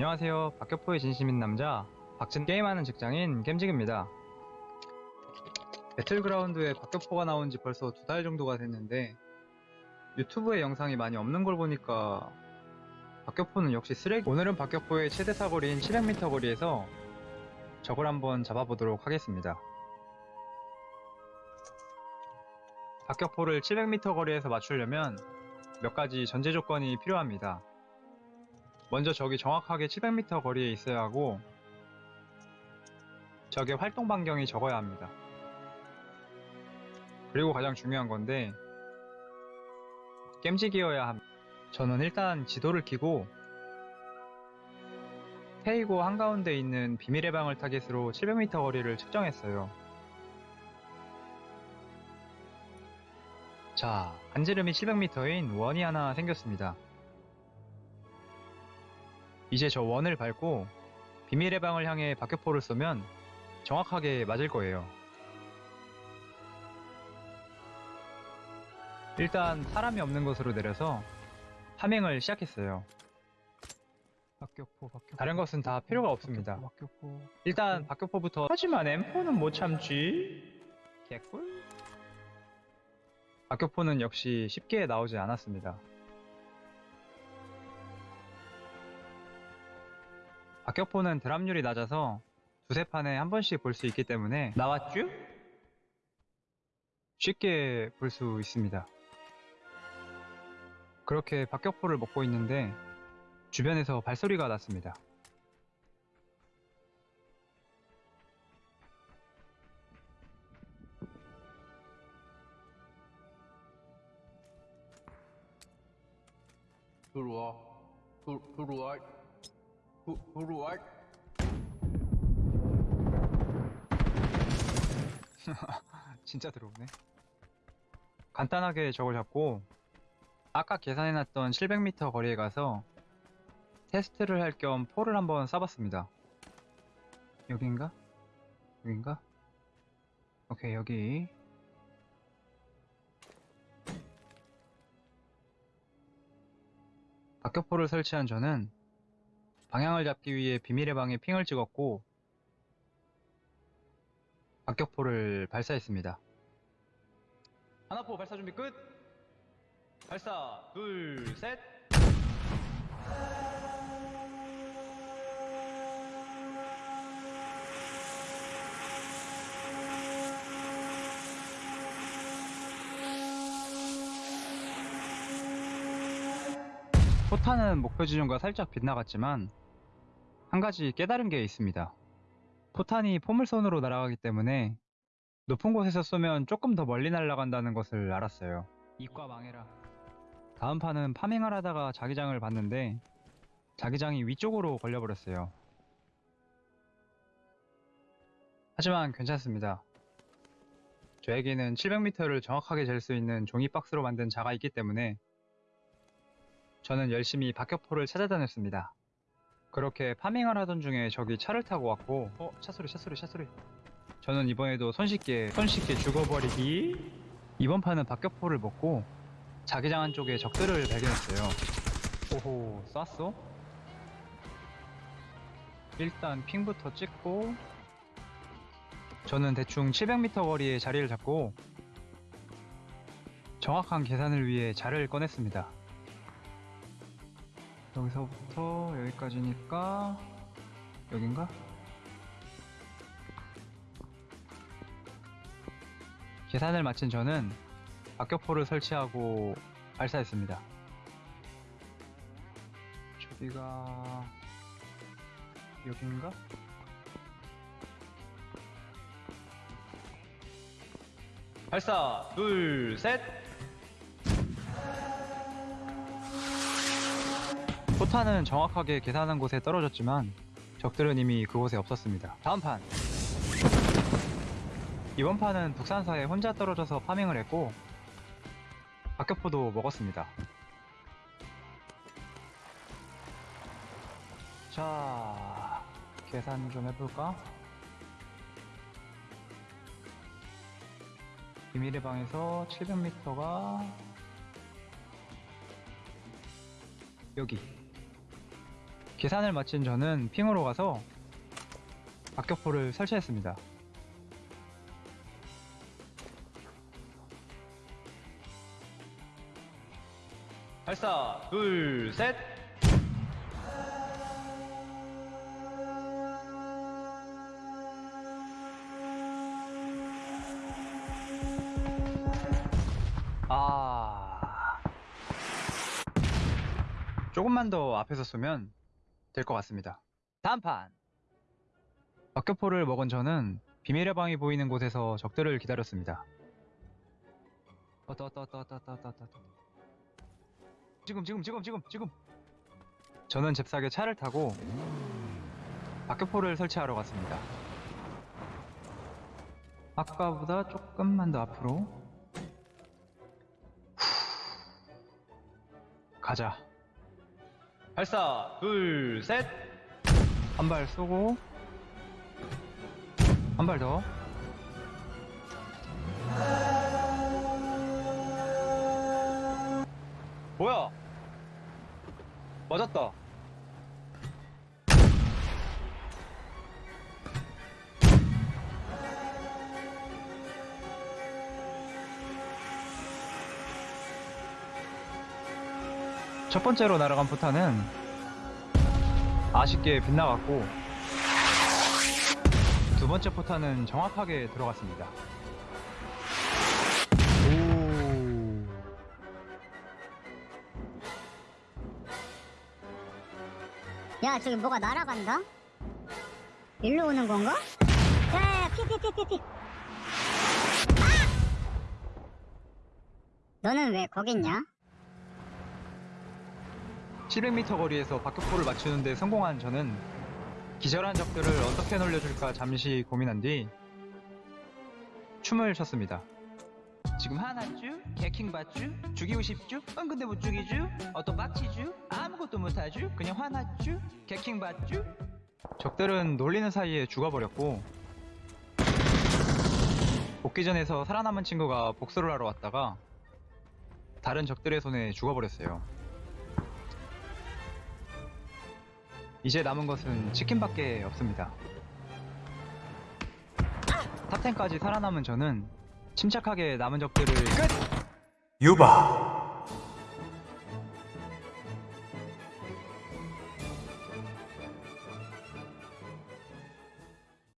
안녕하세요. 박격포의 진심인 남자, 박진 게임하는 직장인 gem직입니다. 배틀그라운드에 박격포가 나온 지 벌써 두 달 정도가 됐는데 유튜브에 영상이 많이 없는 걸 보니까 박격포는 역시 쓰레기. 오늘은 박격포의 최대 사거리인 700m 거리에서 적을 한번 잡아보도록 하겠습니다. 박격포를 700m 거리에서 맞추려면 몇 가지 전제 조건이 필요합니다. 먼저 적이 정확하게 700m 거리에 있어야 하고 적의 활동 반경이 적어야 합니다. 그리고 가장 중요한 건데 겜직이어야 합니다. 저는 일단 지도를 켜고 페이고 한가운데 있는 비밀의 방을 타겟으로 700m 거리를 측정했어요. 자, 한지름이 700m인 원이 하나 생겼습니다. 이제 저 원을 밟고 비밀의 방을 향해 박격포를 쏘면 정확하게 맞을 거예요. 일단 사람이 없는 곳으로 내려서 파밍을 시작했어요. 박격포 박격포. 다른 것은 다 필요가 없습니다. 박격포. 일단 박격포부터 하지만 M4는 못 참지. 개꿀? 박격포는 역시 쉽게 나오지 않았습니다 박격포는 드랍률이 낮아서 두세 판에 한 번씩 볼 수 있기 때문에 나왔쥬? 쉽게 볼 수 있습니다 그렇게 박격포를 먹고 있는데 주변에서 발소리가 났습니다 들어와. 들, 들어와. 들, 들어와. 진짜 들어오네. 간단하게 저걸 잡고 아까 계산해놨던 700m 거리에 가서 테스트를 할 겸 포를 한번 쏴봤습니다. 여긴가? 여긴가? 오케이 여기 박격포를 설치한 저는 방향을 잡기 위해 비밀의 방에 핑을 찍었고 박격포를 발사했습니다. 하나포 발사 준비 끝! 발사, 둘, 셋! 포탄은 목표 지점과 살짝 빗나갔지만 한 가지 깨달은 게 있습니다. 포탄이 포물선으로 날아가기 때문에 높은 곳에서 쏘면 조금 더 멀리 날아간다는 것을 알았어요. 이과 망해라. 다음 판은 파밍을 하다가 자기장을 봤는데 자기장이 위쪽으로 걸려버렸어요. 하지만 괜찮습니다. 저에게는 700m를 정확하게 잴 수 있는 종이 박스로 만든 자가 있기 때문에 저는 열심히 박격포를 찾아다녔습니다. 그렇게 파밍을 하던 중에 적이 차를 타고 왔고 어? 차소리 차소리 차소리 저는 이번에도 손쉽게 손쉽게 죽어버리기 이번 판은 박격포를 먹고 자기장 안쪽에 적들을 발견했어요 오호 쐈어? 일단 핑부터 찍고 저는 대충 700m 거리에 자리를 잡고 정확한 계산을 위해 자를 꺼냈습니다 여기서부터 여기까지니까 여긴가? 계산을 마친 저는 박격포를 설치하고 발사했습니다. 저기가 여긴가? 발사 둘 셋. 포탄은 정확하게 계산한 곳에 떨어졌지만 적들은 이미 그곳에 없었습니다. 다음 판 이번 판은 북산사에 혼자 떨어져서 파밍을 했고 박격포도 먹었습니다. 자 계산 좀 해볼까? 비밀의 방에서 700m가 여기 계산을 마친 저는 핑으로 가서 박격포를 설치했습니다. 발사 둘 셋. 아 조금만 더 앞에서 쏘면 될 것 같습니다. 다음 판 박격포를 먹은 저는 비밀의 방이 보이는 곳에서 적들을 기다렸습니다. 지금 지금 지금 지금 지금 저는 잽싸게 차를 타고 박격포를 설치하러 갔습니다. 아까보다 조금만 더 앞으로 후. 가자. 발사 둘 셋. 한 발 쏘고 한 발 더. 뭐야? 맞았다. 첫 번째로 날아간 포탄은 아쉽게 빗나갔고 두 번째 포탄은 정확하게 들어갔습니다. 오. 야 저기 뭐가 날아간다? 일로 오는 건가? 야야야 피피피피피 아! 너는 왜 거기 있냐? 700m 거리에서 박격포를 맞추는데 성공한 저는 기절한 적들을 어떻게 놀려줄까 잠시 고민한 뒤 춤을 췄습니다. 지금 하나쭈? 개킹 받쭈? 죽이고 싶쭈? 응 근데 못 죽이쭈? 어떤 빡치쭈? 아무것도 못하쭈? 그냥 화나쭈? 개킹 받쭈? 적들은 놀리는 사이에 죽어버렸고 복귀 전에서 살아남은 친구가 복수를 하러 왔다가 다른 적들의 손에 죽어버렸어요. 이제 남은 것은 치킨밖에 없습니다. 탑10까지 살아남은 저는 침착하게 남은 적들을 끝! 유바